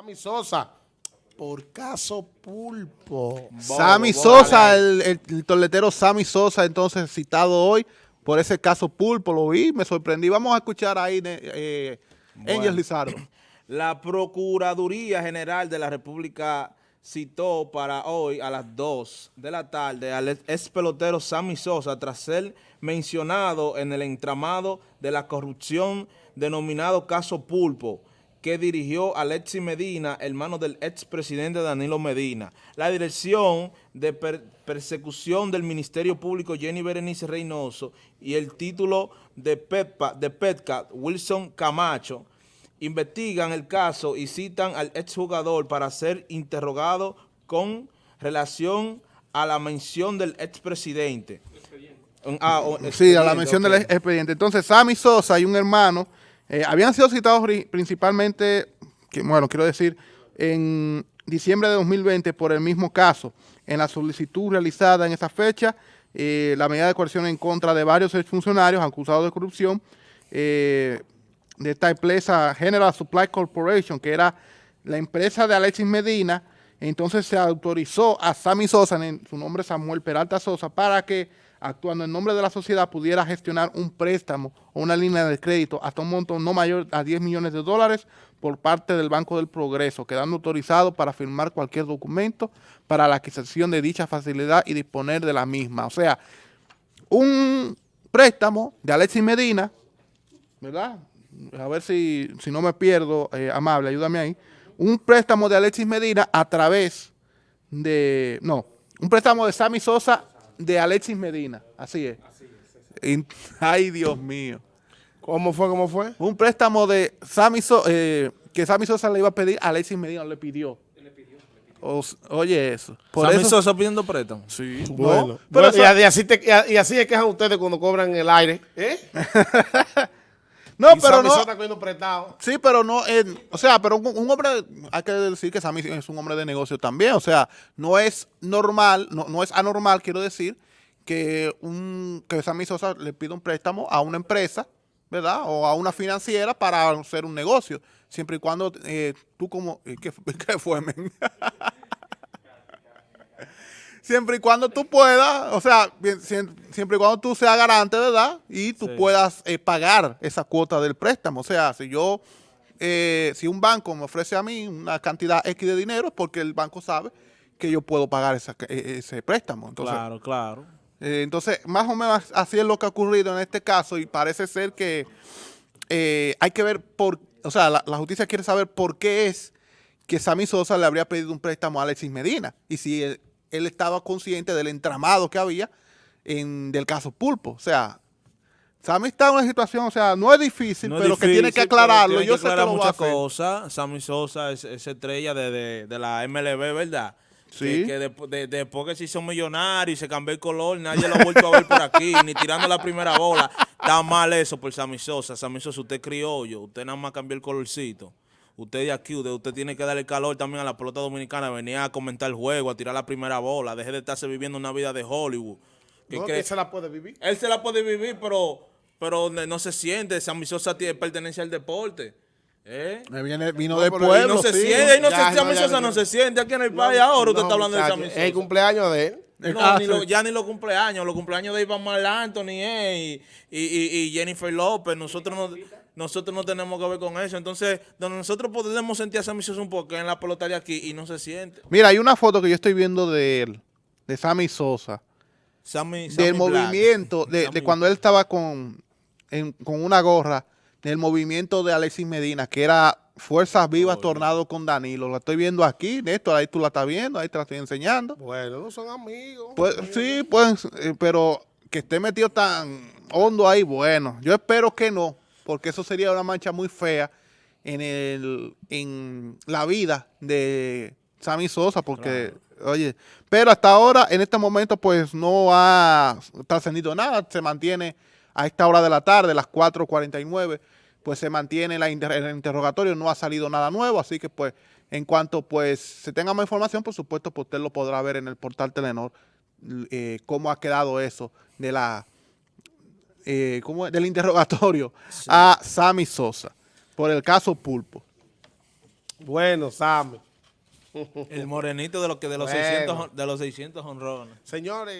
Sammy Sosa, por caso pulpo. Sammy Sosa, el, el, toletero Sammy Sosa, entonces citado hoy por ese caso pulpo, lo vi, me sorprendí. Vamos a escuchar ahí eh, Angel Lizardo. La Procuraduría General de la República citó para hoy a las 2 de la tarde al ex pelotero Sammy Sosa tras ser mencionado en el entramado de la corrupción denominado caso Pulpo que dirigió Alexis Medina, hermano del expresidente Danilo Medina. La dirección de persecución del Ministerio Público Jenny Berenice Reynoso y el título de, Pepa, de Petcat Wilson Camacho investigan el caso y citan al exjugador para ser interrogado con relación a la mención del expresidente. Ah, sí, a la mención del expediente. Entonces, Sammy Sosa y un hermano eh, habían sido citados principalmente, bueno, quiero decir, en diciembre de 2020 por el mismo caso. En la solicitud realizada en esa fecha, eh, la medida de coerción en contra de varios funcionarios acusados de corrupción eh, de esta empresa General Supply Corporation, que era la empresa de Alexis Medina, entonces se autorizó a Sammy Sosa, en su nombre Samuel Peralta Sosa, para que actuando en nombre de la sociedad pudiera gestionar un préstamo o una línea de crédito hasta un monto no mayor a 10 millones de dólares por parte del Banco del Progreso, quedando autorizado para firmar cualquier documento para la adquisición de dicha facilidad y disponer de la misma. O sea, un préstamo de Alexis Medina, ¿verdad? a ver si, si no me pierdo, eh, amable, ayúdame ahí, un préstamo de Alexis Medina a través de, no, un préstamo de Sammy Sosa de Alexis Medina, así es. ay, Dios mío. ¿Cómo fue, cómo fue? Un préstamo de Sammy Sosa, eh, que Sammy Sosa le iba a pedir, Alexis Medina le pidió. oye eso. Por Sammy Sosa pidiendo préstamo. Sí. Bueno. pero y, así te, y, así es que es ustedes cuando cobran el aire. ¿Eh? No, pero no. prestado. Sí, pero no, o sea, pero un, hombre, hay que decir que Sammy es un hombre de negocio también, o sea, no es normal, no, no es anormal, quiero decir, que un que Sammy Sosa le pida un préstamo a una empresa, ¿verdad? O a una financiera para hacer un negocio, siempre y cuando eh, tú como, eh, ¿qué, qué fue, men? Siempre y cuando tú puedas, o sea, siempre y cuando tú seas garante, ¿verdad? Y tú puedas eh, pagar esa cuota del préstamo. O sea, si yo, eh, si un banco me ofrece a mí una cantidad X de dinero, es porque el banco sabe que yo puedo pagar e, ese préstamo. claro, claro. Eh, entonces, más o menos así es lo que ha ocurrido en este caso y parece ser que hay que ver por, o sea, la, la justicia quiere saber por qué es que Sammy Sosa le habría pedido un préstamo a Alexis Medina y si él estaba consciente del entramado que había en, del caso Pulpo. O sea, Sammy está en una situación, o sea, no es difícil, pero que tiene que aclararlo. Yo sé que lo muchas cosas. Sammy Sosa es, estrella de, de, la MLB, ¿verdad? Sí. Que, después que se hizo millonario y se cambió el color, nadie lo ha vuelto a ver por aquí, ni tirando la primera bola. Está mal eso por Sammy Sosa. Sammy Sosa, usted es criollo, usted nada más cambió el colorcito usted de aquí, usted, tiene que darle calor también a la pelota dominicana, venía a comentar el juego, a tirar la primera bola, deje de estarse viviendo una vida de Hollywood. no, que se la puede vivir. Él se la puede vivir, pero, pero no se siente, Sosa tiene pertenencia al deporte. ¿Eh? Viene, vino de pueblo, no se siente, no se, no se siente aquí en el país ahora, usted está hablando de Sammy Sosa. Es el cumpleaños de él. No, ya ni los cumpleaños, los cumpleaños de Iván Mal Anthony y, y, Jennifer López, nosotros no, nosotros no tenemos que ver con eso. Entonces, donde nosotros podemos sentir a Sammy Sosa un poco en la pelotaria aquí y no se siente. Mira, hay una foto que yo estoy viendo de él, de Sammy Sosa. Sammy, del movimiento, de, de, cuando él estaba con, con una gorra, del movimiento de Alexis Medina, que era Fuerzas Vivas Tornado con Danilo. La estoy viendo aquí, Néstor, ahí tú la estás viendo, ahí te la estoy enseñando. Bueno, no son amigos. Pues, sí, pues, eh, pero que esté metido tan hondo ahí, bueno, yo espero que no porque eso sería una mancha muy fea en, el, en la vida de Sammy Sosa, porque, oye, pero hasta ahora, en este momento, pues no ha trascendido nada, se mantiene a esta hora de la tarde, las 4.49, pues se mantiene la el interrogatorio, no ha salido nada nuevo, así que pues en cuanto pues se tenga más información, por supuesto, pues usted lo podrá ver en el portal Telenor, eh, cómo ha quedado eso de la eh, del interrogatorio a Sammy Sosa por el caso Pulpo. Bueno, Sammy. El morenito de, lo que de, los, 600, de los 600 honrones. Señores.